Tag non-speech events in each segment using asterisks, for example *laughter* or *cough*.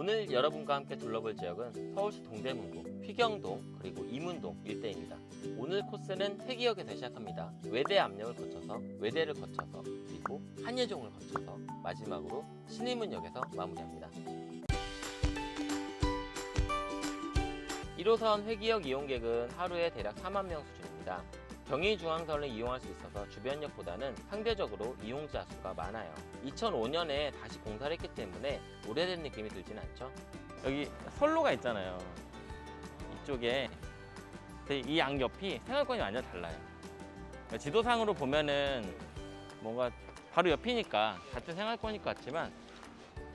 오늘 여러분과 함께 둘러볼 지역은 서울시 동대문구, 휘경동, 그리고 이문동 일대입니다. 오늘 코스는 회기역에서 시작합니다. 외대 압력을 거쳐서 외대를 거쳐서 그리고 한예종을 거쳐서 마지막으로 신의문역에서 마무리합니다. 1호선 회기역 이용객은 하루에 대략 4만 명 수준입니다. 경의중앙선을 이용할 수 있어서 주변역보다는 상대적으로 이용자 수가 많아요. 2005년에 다시 공사를 했기 때문에 오래된 느낌이 들진 않죠. 여기 선로가 있잖아요. 이쪽에 이 양옆이 생활권이 완전 달라요. 그러니까 지도상으로 보면은 뭔가 바로 옆이니까 같은 생활권일 것 같지만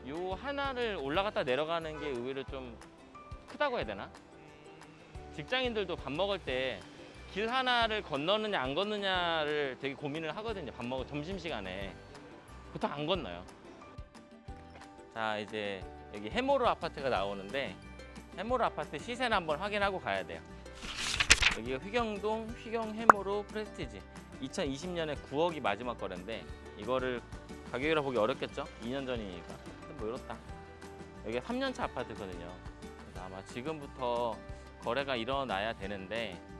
요 하나를 올라갔다 내려가는 게 의외로 좀 크다고 해야 되나? 직장인들도 밥 먹을 때 길 하나를 건너느냐 안 건너냐를 되게 고민을 하거든요. 밥 먹을 점심 시간에 보통 안 건너요. 자 이제 여기 해모르 아파트가 나오는데 해모르 아파트 시세는 한번 확인하고 가야 돼요. 여기가 휘경동 휘경 해모르 프레스티지 2020년에 9억이 마지막 거래인데 이거를 가격이라 보기 어렵겠죠? 2년 전이니까 뭐 이렇다. 여기가 3년차 아파트거든요. 그래서 아마 지금부터 거래가 일어나야 되는데 음,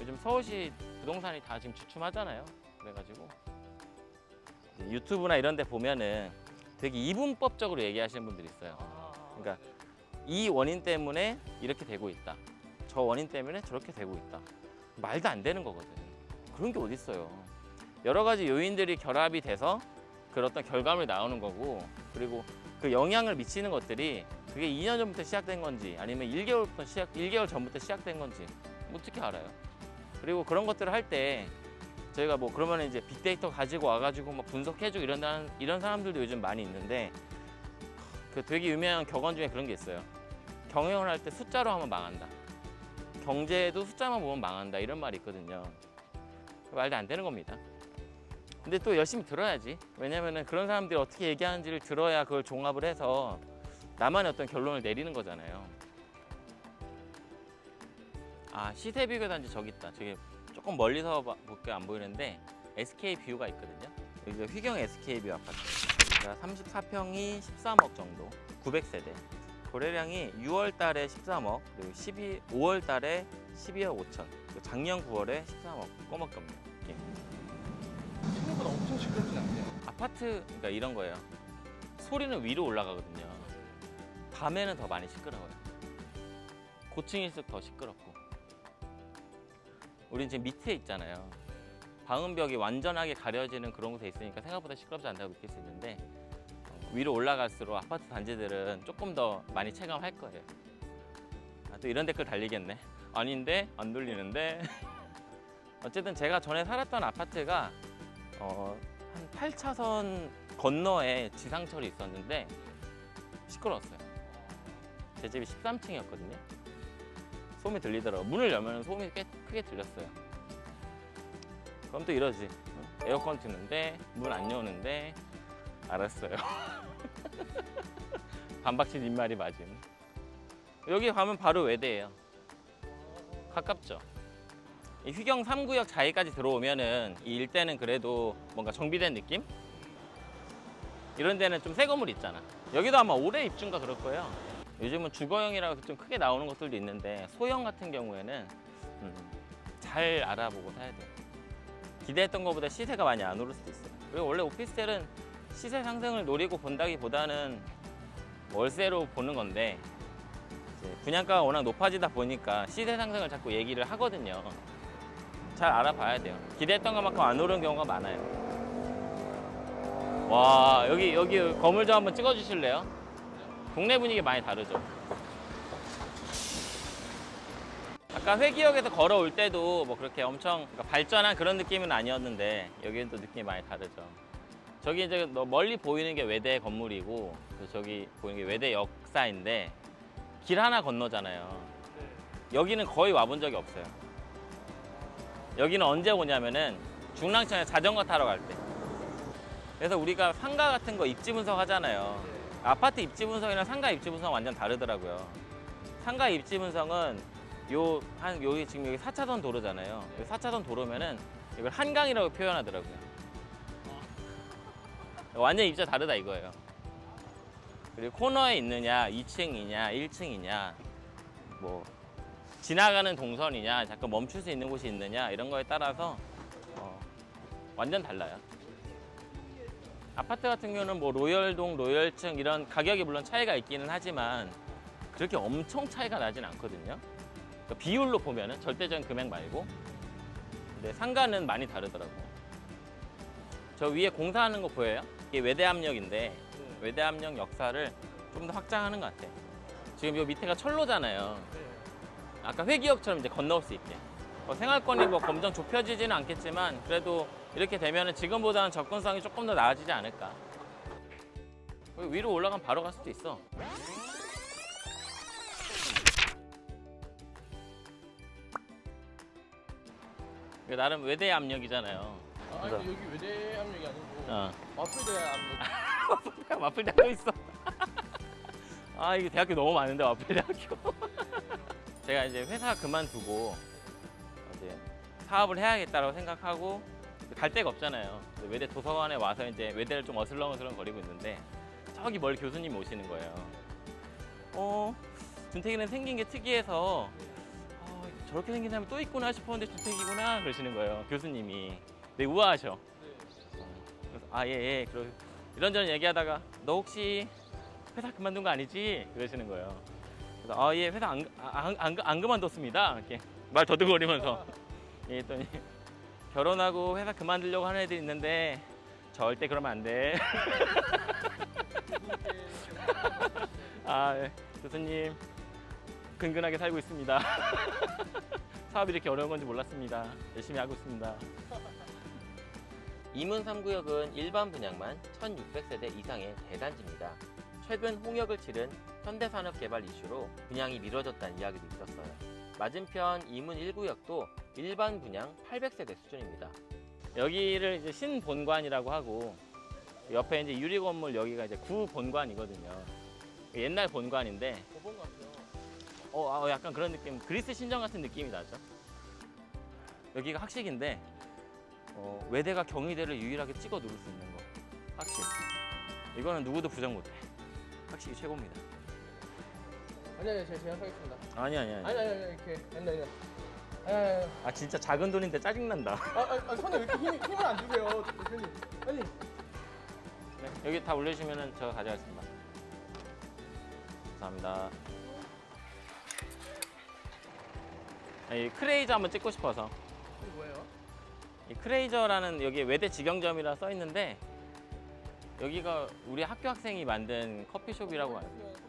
요즘 서울시 부동산이 다 지금 주춤하잖아요. 그래가지고 유튜브나 이런 데 보면은 되게 이분법적으로 얘기하시는 분들이 있어요. 그러니까 이 원인 때문에 이렇게 되고 있다. 저 원인 때문에 저렇게 되고 있다. 말도 안 되는 거거든. 그런 게 어딨어요. 여러 가지 요인들이 결합이 돼서 어떤 결과물이 나오는 거고 그리고 그 영향을 미치는 것들이 그게 2년 전부터 시작된 건지 아니면 1개월부터 시작 1개월 전부터 시작된 건지 어떻게 알아요? 그리고 그런 것들을 할 때 저희가 뭐 그러면 이제 빅데이터 가지고 와가지고 막 분석해주고 이런 다- 이런 사람들도 요즘 많이 있는데 그 되게 유명한 격언 중에 그런 게 있어요. 경영을 할 때 숫자로 하면 망한다. 경제도 숫자만 보면 망한다 이런 말이 있거든요. 말도 안 되는 겁니다. 근데 또 열심히 들어야지. 왜냐면은 그런 사람들이 어떻게 얘기하는지를 들어야 그걸 종합을 해서 나만의 어떤 결론을 내리는 거잖아요. 아 시세 비교 단지 저기 있다. 저기 조금 멀리서 봐- 볼게 안 보이는데 SK 뷰가 있거든요. 여기가 휘경 SK 뷰 아파트. 여기가 34평이 13억 정도, 900세대. 거래량이 6월 달에 13억, 그리고 12, 5월 달에 12억 5천, 그리고 작년 9월에 13억 꼬먹겁니다. 예. 생각보다 엄청 시끄럽진 않네요. 아파트 그러니까 이런 거예요. 소리는 위로 올라가거든요. 밤에는 더 많이 시끄러워요. 고층일수록 더 시끄럽고. 우린 지금 밑에 있잖아요. 방음벽이 완전하게 가려지는 그런 곳에 있으니까 생각보다 시끄럽지 않다고 느낄 수 있는데 어, 위로 올라갈수록 아파트 단지들은 조금 더 많이 체감할 거예요. 아, 또 이런 댓글 달리겠네. 아닌데 안 돌리는데. *laughs* 어쨌든 제가 전에 살았던 아파트가 어, 한 8차선 건너에 지상철이 있었는데 시끄러웠어요. 제 집이 13층이었거든요. 소음이 들리더라고. 문을 열면 소음이 꽤 크게 들렸어요. 그럼 또 이러지. 응? 에어컨 트는데 문 안 여는데 알았어요. *laughs* 반박친 입말이 맞음. 여기 가면 바로 외대예요. 가깝죠. 이 휘경 3구역 자리까지 들어오면은 이 일대는 그래도 뭔가 정비된 느낌? 이런 데는 좀 새 건물 있잖아. 여기도 아마 올해 입주인가 그럴 거예요. 요즘은 주거형이라고 좀 크게 나오는 것들도 있는데 소형 같은 경우에는 음, 잘 알아보고 사야 돼요. 기대했던 것보다 시세가 많이 안 오를 수도 있어요. 그리고 원래 오피스텔은 시세 상승을 노리고 본다기보다는 월세로 보는 건데 분양가가 워낙 높아지다 보니까 시세 상승을 자꾸 얘기를 하거든요. 잘 알아봐야 돼요. 기대했던 것만큼 안 오른 경우가 많아요. 와 여기 여기 건물 좀 한번 찍어 주실래요? 동네 분위기 많이 다르죠. 아까 회기역에서 걸어올 때도 뭐 그렇게 엄청 그러니까 발전한 그런 느낌은 아니었는데 여기는 또 느낌이 많이 다르죠. 저기 이제 너 멀리 보이는 게 외대 건물이고 그 저기 보이는 게 외대 역사인데 길 하나 건너잖아요. 여기는 거의 와본 적이 없어요. 여기는 언제 오냐면은 중랑천에 자전거 타러 갈 때. 그래서 우리가 상가 같은 거 입지 분석 하잖아요. 아파트 입지 분석이랑 상가 입지 분석 완전 다르더라고요. 상가 입지 분석은 요 한 여기 지금 여기 4차선 도로잖아요. 4차선 도로면은 이걸 한강이라고 표현하더라고요. *laughs* 완전 입자 다르다 이거예요. 그리고 코너에 있느냐, 2층이냐, 1층이냐, 뭐 지나가는 동선이냐, 잠깐 멈출 수 있는 곳이 있느냐 이런 거에 따라서 어, 완전 달라요. 아파트 같은 경우는 뭐 로열동, 로열층 이런 가격이 물론 차이가 있기는 하지만 그렇게 엄청 차이가 나진 않거든요. 그러니까 비율로 보면은 절대적인 금액 말고 근데 상가는 많이 다르더라고요. 저 위에 공사하는 거 보여요? 이게 외대압력인데 외대압력 역사를 좀 더 확장하는 것 같아요. 지금 요 밑에가 철로잖아요. 아까 회기역처럼 이제 건너올 수 있게. 뭐 생활권이 뭐 검정 좁혀지지는 않겠지만 그래도 이렇게 되면은 지금보다는 접근성이 조금 더 나아지지 않을까. 위로 올라가면 바로 갈 수도 있어. 나름 외대 압력이잖아요. 아, 아니, 여기 외대 압력이 아니고 어. 와플대 압력. *laughs* 와플 대학교 있어. *laughs* 아 이게 대학교 너무 많은데 와플 대학교. *laughs* 제가 이제 회사 그만두고 이제 사업을 해야겠다고 생각하고 갈 데가 없잖아요. 외대 도서관에 와서 이제 외대를 좀 어슬렁어슬렁 거리고 있는데 저기 멀리 교수님 오시는 거예요. 어 준택이는 생긴 게 특이해서 어, 저렇게 생긴 사람이 또 있구나 싶었는데 준택이구나 그러시는 거예요. 교수님이. 되게 우아하셔. 그래서 아예 예. 그러 이런저런 얘기하다가 너 혹시 회사 그만둔 거 아니지? 그러시는 거예요. 그래서 아예 회사 안, 안, 안, 안 그만뒀습니다. 이렇게 말 더듬거리면서 *laughs* 예, 했더니 결혼하고 회사 그만두려고 하는 애들이 있는데 절대 그러면 안 돼. *laughs* 아 예. 교수님 근근하게 살고 있습니다. *laughs* 사업이 이렇게 어려운 건지 몰랐습니다. 열심히 하고 있습니다. 이문 3구역은 일반 분양만 1600세대 이상의 대단지입니다. 최근 홍역을 치른 현대산업 개발 이슈로 분양이 미뤄졌다는 이야기도 있었어요. 맞은편 이문 1구역도 일반 분양 800세대 수준입니다. 여기를 이제 신본관이라고 하고 옆에 이제 유리 건물 여기가 이제 구본관이거든요. 옛날 본관인데. 어, 아, 약간 그런 느낌, 그리스 신전 같은 느낌이 나죠. 여기가 학식인데 어, 외대가 경희대를 유일하게 찍어 누를 수 있는 거. 학식. 이거는 누구도 부정 못해. 학식이 최고입니다. 아니 아니 제가 제약하겠습니다. 아니 아니 아니. 아니 아니 아니 이렇게 아니 아니. 아니. 아 진짜 작은 돈인데 짜증 난다. 아, 아, 아 손에 왜 이렇게 힘, 힘을 안 주세요, 대표님. 아니. 네, 여기 다 올려주시면은 제가 가져가겠습니다. 감사합니다. 아, 이 크레이저 한번 찍고 싶어서. 이게 뭐예요? 이 크레이저라는 여기 외대 직영점이라 써 있는데 여기가 우리 학교 학생이 만든 커피숍이라고 알아요.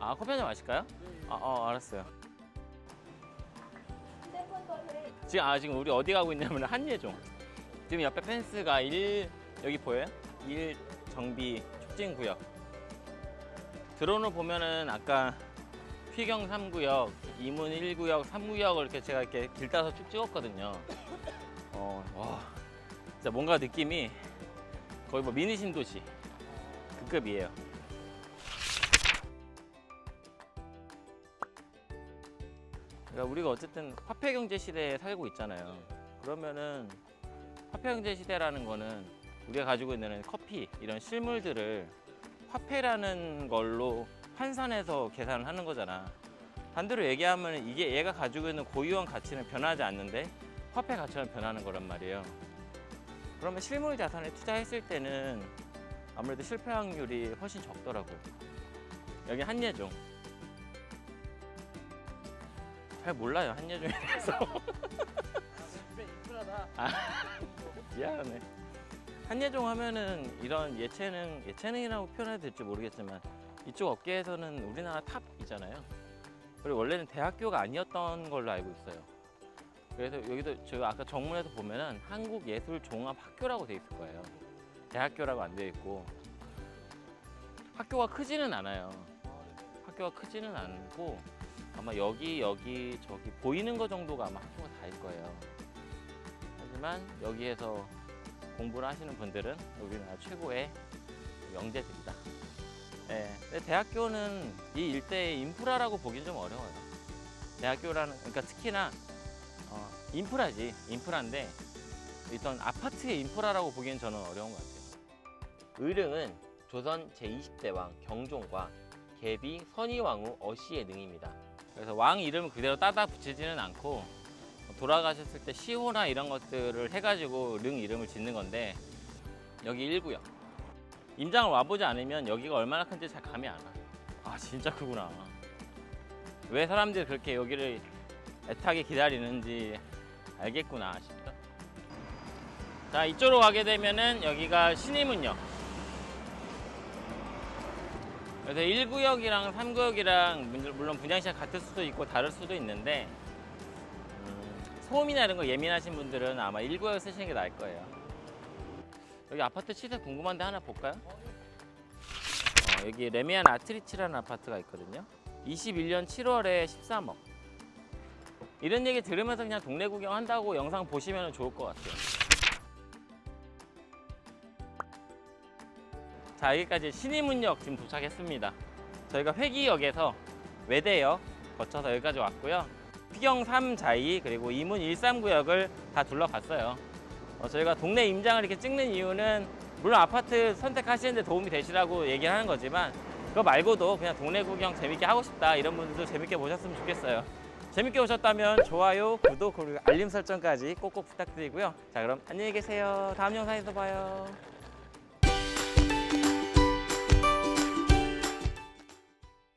아 커피 한 잔 마실까요? 아, 어 알았어요. 지금 아 지금 우리 어디 가고 있냐면 한예종. 지금 옆에 펜스가 1 여기 보여요? 1 정비 촉진 구역. 드론을 보면은 아까 휘경 3구역, 이문 1구역, 3구역을 이렇게 제가 이렇게 길 따서 쭉 찍었거든요. *laughs* 어, 와, 진짜 뭔가 느낌이 거의 뭐 미니 신도시 그 급이에요. 그러니까 우리가 어쨌든 화폐 경제 시대에 살고 있잖아요. 그러면은 화폐 경제 시대라는 거는 우리가 가지고 있는 커피 이런 실물들을 화폐라는 걸로 환산해서 계산을 하는 거잖아. 반대로 얘기하면 이게 얘가 가지고 있는 고유한 가치는 변하지 않는데 화폐 가치는 변하는 거란 말이에요. 그러면 실물 자산에 투자했을 때는 아무래도 실패 확률이 훨씬 적더라고요. 여기 한예종. 잘 몰라요. 주변 인프라다. 미안해. 한예종 하면은 이런 예체능, 예체능이라고 표현해도 될지 모르겠지만 이쪽 업계에서는 우리나라 탑이잖아요. 그리고 원래는 대학교가 아니었던 걸로 알고 있어요. 그래서 여기도 제가 아까 정문에서 보면은 한국예술종합학교라고 돼 있을 거예요. 대학교라고 안 돼 있고 학교가 크지는 않아요. 학교가 크지는 않고 아마 여기 여기 저기 보이는 거 정도가 아마 학교가 다일 거예요. 하지만 여기에서 공부를 하시는 분들은 우리나라 최고의 영재들이다. 예, 근데 대학교는 이 일대의 인프라라고 보기는 좀 어려워요. 대학교라는 그러니까 특히나 어, 인프라지 인프라인데 일단 아파트의 인프라라고 보기엔 저는 어려운 것 같아요. 의릉은 조선 제20대 왕 경종과 계비 선의왕후 어씨의 능입니다. 그래서 왕 이름을 그대로 따다 붙이지는 않고 돌아가셨을 때 시호나 이런 것들을 해가지고 능 이름을 짓는 건데 여기 1구역 임장을 와보지 않으면 여기가 얼마나 큰지 잘 감이 안 와. 아 진짜 크구나. 왜 사람들이 그렇게 여기를 애타게 기다리는지 알겠구나 싶다. 자 이쪽으로 가게 되면은 여기가 신의문역. 그래서 1구역이랑 3구역이랑 물론 분양시장 같을 수도 있고 다를 수도 있는데 음, 소음이나 이런 거 예민하신 분들은 아마 1구역 쓰시는 게 나을 거예요. 여기 아파트 시세 궁금한데 하나 볼까요? 어, 여기 레미안 아트리치라는 아파트가 있거든요. 21년 7월에 13억. 이런 얘기 들으면서 그냥 동네 구경한다고 영상 보시면 좋을 것 같아요. 자 여기까지 신의문역 지금 도착했습니다. 저희가 회기역에서 외대역 거쳐서 여기까지 왔고요. 피경 3 자이 그리고 이문 139역을 다 둘러갔어요. 어, 저희가 동네 임장을 이렇게 찍는 이유는 물론 아파트 선택하시는데 도움이 되시라고 얘기를 하는 거지만 그거 말고도 그냥 동네 구경 재밌게 하고 싶다 이런 분들도 재밌게 보셨으면 좋겠어요. 재밌게 보셨다면 좋아요, 구독 그리고 알림 설정까지 꼭꼭 부탁드리고요. 자 그럼 안녕히 계세요. 다음 영상에서 봐요.